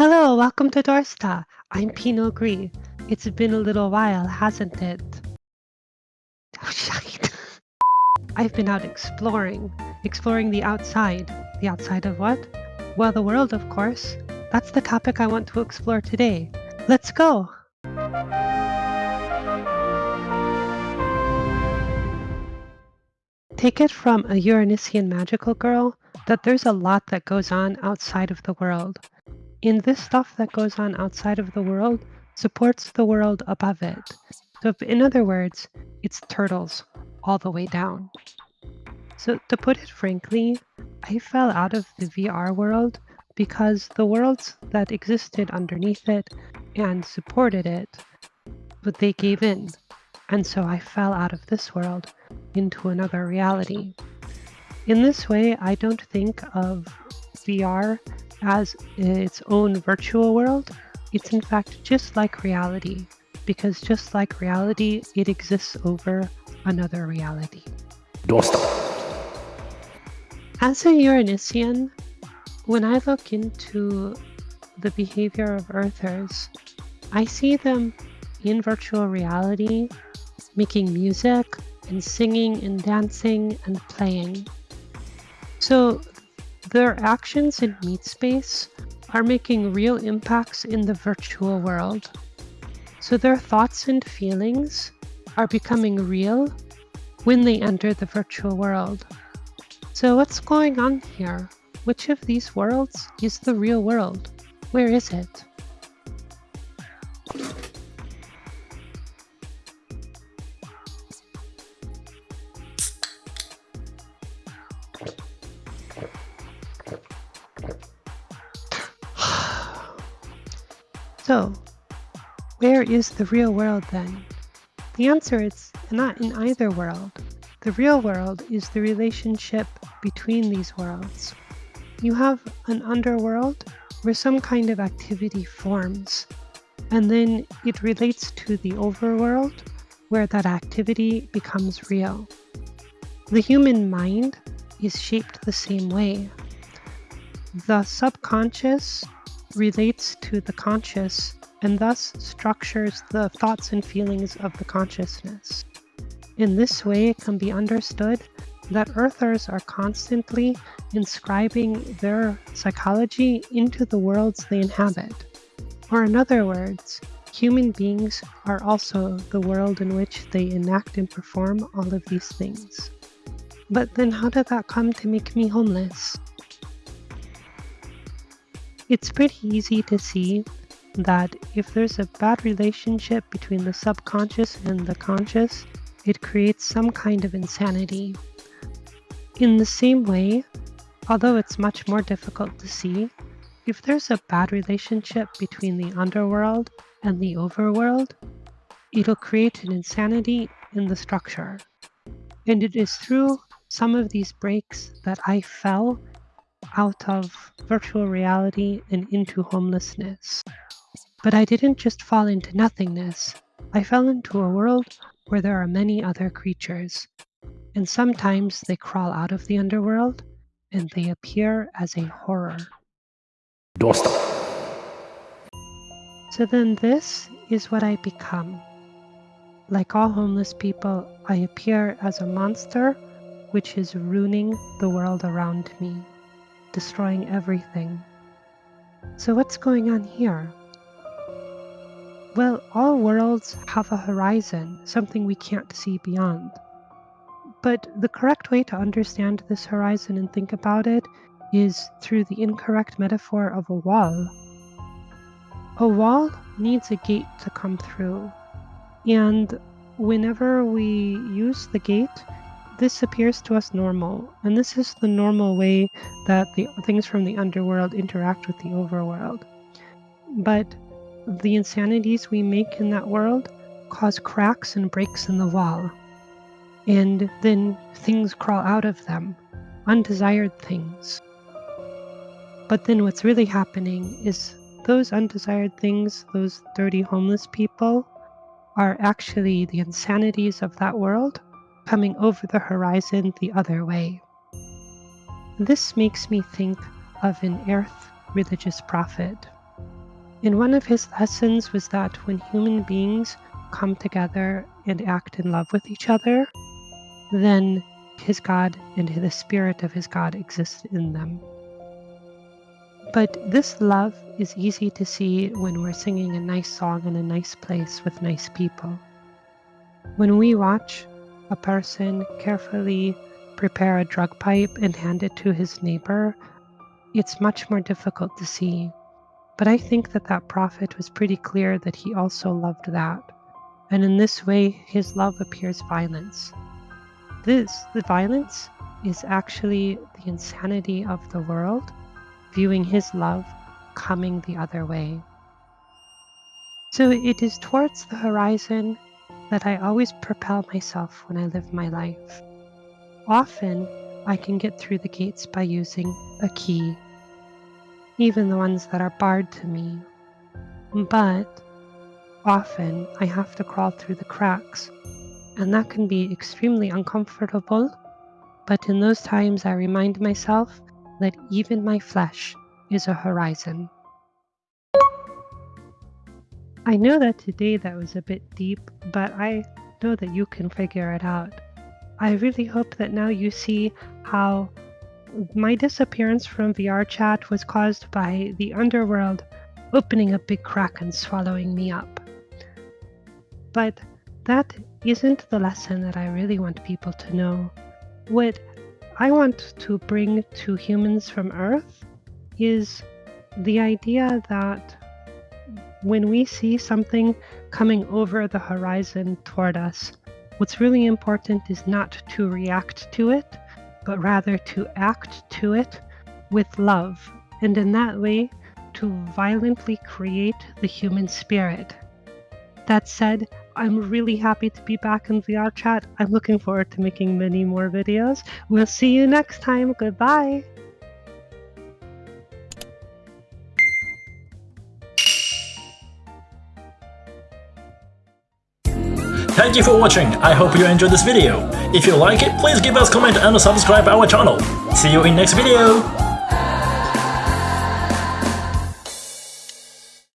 Hello, welcome to Dorsta. I'm Pinot Gris. It's been a little while, hasn't it? Oh, shite. I've been out exploring. Exploring the outside. The outside of what? Well, the world, of course. That's the topic I want to explore today. Let's go! Take it from a Euronisian magical girl that there's a lot that goes on outside of the world. And this stuff that goes on outside of the world supports the world above it. So in other words, it's turtles all the way down. So to put it frankly, I fell out of the VR world because the worlds that existed underneath it and supported it, but they gave in. And so I fell out of this world into another reality. In this way, I don't think of VR as its own virtual world. It's in fact just like reality, because just like reality, it exists over another reality. As a Euronisian, when I look into the behavior of Earthers, I see them in virtual reality making music and singing and dancing and playing. So their actions in meat space are making real impacts in the virtual world. So their thoughts and feelings are becoming real when they enter the virtual world. So what's going on here? Which of these worlds is the real world? Where is it? So, where is the real world then? The answer is not in either world. The real world is the relationship between these worlds. You have an underworld where some kind of activity forms, and then it relates to the overworld where that activity becomes real. The human mind is shaped the same way. The subconscious relates to the conscious and thus structures the thoughts and feelings of the consciousness. In this way, it can be understood that Earthers are constantly inscribing their psychology into the worlds they inhabit. Or in other words, human beings are also the world in which they enact and perform all of these things. But then how did that come to make me homeless? It's pretty easy to see that if there's a bad relationship between the subconscious and the conscious, it creates some kind of insanity. In the same way, although it's much more difficult to see, if there's a bad relationship between the underworld and the overworld, it'll create an insanity in the structure. And it is through some of these breaks that I fell out of virtual reality and into homelessness. But I didn't just fall into nothingness. I fell into a world where there are many other creatures, and sometimes they crawl out of the underworld and they appear as a horror. Dorsta. So then this is what I become. Like all homeless people, I appear as a monster which is ruining the world around me destroying everything. So what's going on here? Well, all worlds have a horizon, something we can't see beyond. But the correct way to understand this horizon and think about it is through the incorrect metaphor of a wall. A wall needs a gate to come through, and whenever we use the gate, this appears to us normal, and this is the normal way that the things from the underworld interact with the overworld. But the insanities we make in that world cause cracks and breaks in the wall, and then things crawl out of them, undesired things. But then what's really happening is those undesired things, those dirty homeless people, are actually the insanities of that world coming over the horizon the other way. This makes me think of an earth religious prophet. And one of his lessons was that when human beings come together and act in love with each other, then his God and the spirit of his God exists in them. But this love is easy to see when we're singing a nice song in a nice place with nice people. When we watch a person carefully prepare a drug pipe and hand it to his neighbor, it's much more difficult to see. But I think that that prophet was pretty clear that he also loved that. And in this way, his love appears violence. This, the violence, is actually the insanity of the world, viewing his love coming the other way. So it is towards the horizon that I always propel myself when I live my life. Often, I can get through the gates by using a key, even the ones that are barred to me. But often, I have to crawl through the cracks, and that can be extremely uncomfortable. But in those times, I remind myself that even my flesh is a horizon. I know that today that was a bit deep, but I know that you can figure it out. I really hope that now you see how my disappearance from VR chat was caused by the underworld opening a big crack and swallowing me up. But that isn't the lesson that I really want people to know. What I want to bring to humans from Earth is the idea that when we see something coming over the horizon toward us, what's really important is not to react to it, but rather to act to it with love, and in that way, to violently create the human spirit. That said, I'm really happy to be back in VR chat. I'm looking forward to making many more videos. We'll see you next time. Goodbye. Thank you for watching, I hope you enjoyed this video. If you like it, please give us comment and subscribe our channel. See you in next video!